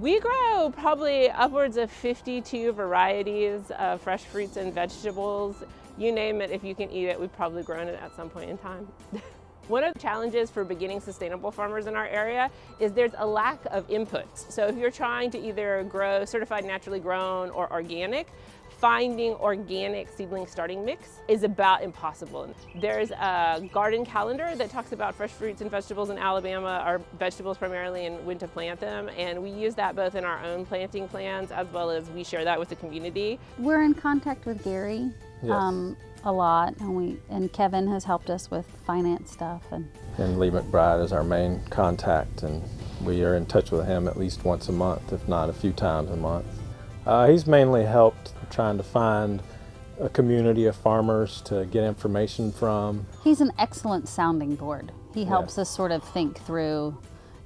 We grow probably upwards of 52 varieties of fresh fruits and vegetables. You name it, if you can eat it, we've probably grown it at some point in time. One of the challenges for beginning sustainable farmers in our area is there's a lack of inputs. So if you're trying to either grow certified naturally grown or organic, finding organic seedling starting mix is about impossible. There's a garden calendar that talks about fresh fruits and vegetables in Alabama, our vegetables primarily, and when to plant them. And we use that both in our own planting plans as well as we share that with the community. We're in contact with Gary. Yes. Um, a lot and we and Kevin has helped us with finance stuff and And Lee McBride is our main contact and we are in touch with him at least once a month, if not a few times a month. Uh, he's mainly helped trying to find a community of farmers to get information from. he's an excellent sounding board. He helps Yes. us sort of think through,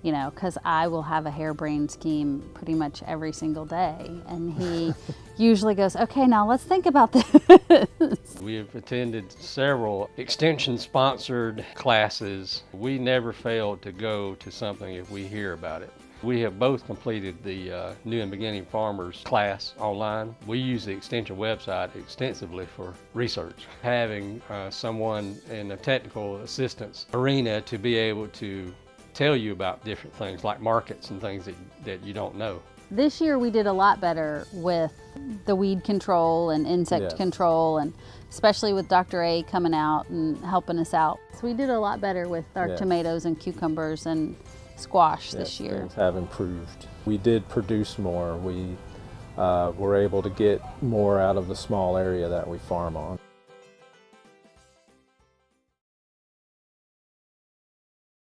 you know, because I will have a harebrained scheme pretty much every single day. And he usually goes, okay, now let's think about this. We have attended several extension sponsored classes. We never fail to go to something if we hear about it. We have both completed the uh, New and Beginning Farmers class online. We use the extension website extensively for research. Having uh, someone in a technical assistance arena to be able to tell you about different things like markets and things that, that you don't know. this year we did a lot better with the weed control and insect Yes. control and especially with Dr. A coming out and helping us out. So we did a lot better with our Yes. tomatoes and cucumbers and squash this year. Things have improved. We did produce more. We uh, were able to get more out of the small area that we farm on.